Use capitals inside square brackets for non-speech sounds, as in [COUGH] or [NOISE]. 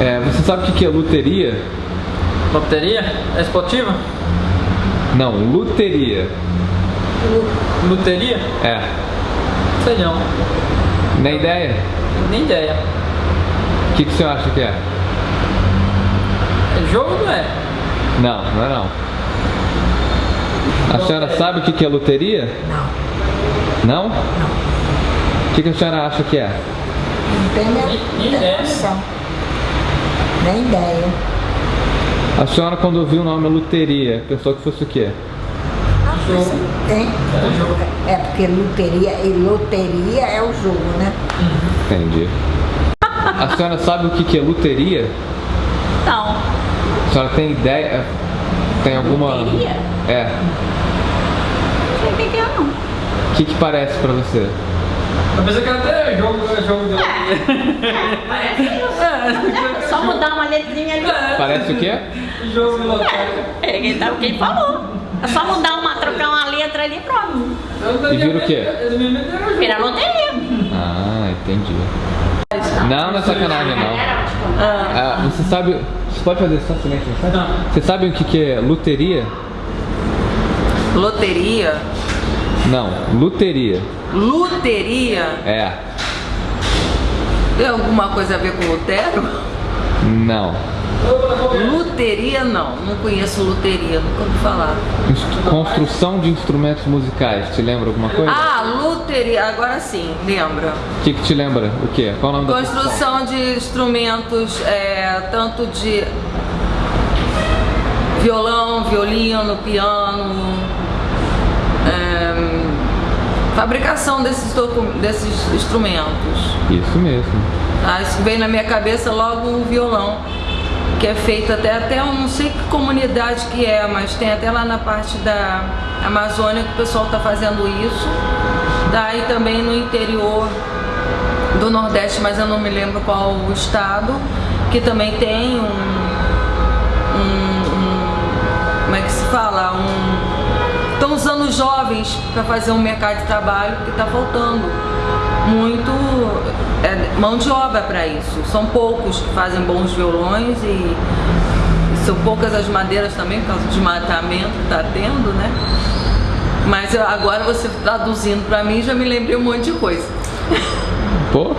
É, você sabe o que que é luteria? Loteria? É esportiva? Não, luteria. Luteria? É. Sei não. Nem ideia? Nem ideia. O que, que você acha que é? É jogo não é? Não, não é não. A senhora sabe o que que é luteria? Não, Não? Não. O que, que a senhora acha que é? não tenho Nem- nem ideia. noção. Nem ideia. A senhora quando ouviu o nome luteria, pensou que fosse o quê? Jogo. Tem? É jogo. É porque loteria e loteria é o jogo, né? Entendi. A senhora sabe o que que é luteria? Não. A senhora tem ideia? Tem alguma... Luteria? É. Não sei o que é não. O que que parece pra você? Eu pensei que até jogo, jogo de loteria. [LAUGHS] Parece [LAUGHS] É só mudar uma letrinha ali. Parece o quê? jogo de loteria. É quem tá- quem falou. É só mudar uma, trocar uma letra ali e pronto. E vira o quê? Vira loteria. Ah, entendi. Não, não é sacanagem não. Ah, você sabe... Você pode fazer só silêncio? sabe? Você sabe o que que é luteria? Loteria? Não, luteria. Luteria? É. Tem alguma coisa a ver com Lutero? Não. Luteria não, não conheço luteria, nunca ouvi falar. Construção de instrumentos musicais. Te lembra alguma coisa? Ah, luteria, agora sim, lembra. O que que te lembra? O quê? Qual o nome da? Construção de instrumentos, é, tanto de violão, violino, piano, é, fabricação desses, desses instrumentos. Isso mesmo. Tá? Isso veio na minha cabeça logo o violão, que é feito até, até eu não sei que comunidade que é, mas tem até lá na parte da Amazônia que o pessoal está fazendo isso. Daí também no interior do Nordeste, mas eu não me lembro qual o estado, que também tem um, um- um- como é que se fala? Um, estão usando jovens para fazer um mercado de trabalho, porque está faltando muito mão de obra para isso. São poucos que fazem bons violões e, são poucas as madeiras também, por causa de desmatamento que está tendo, né? Mas agora você traduzindo para mim já me lembrei um monte de coisa. Pô,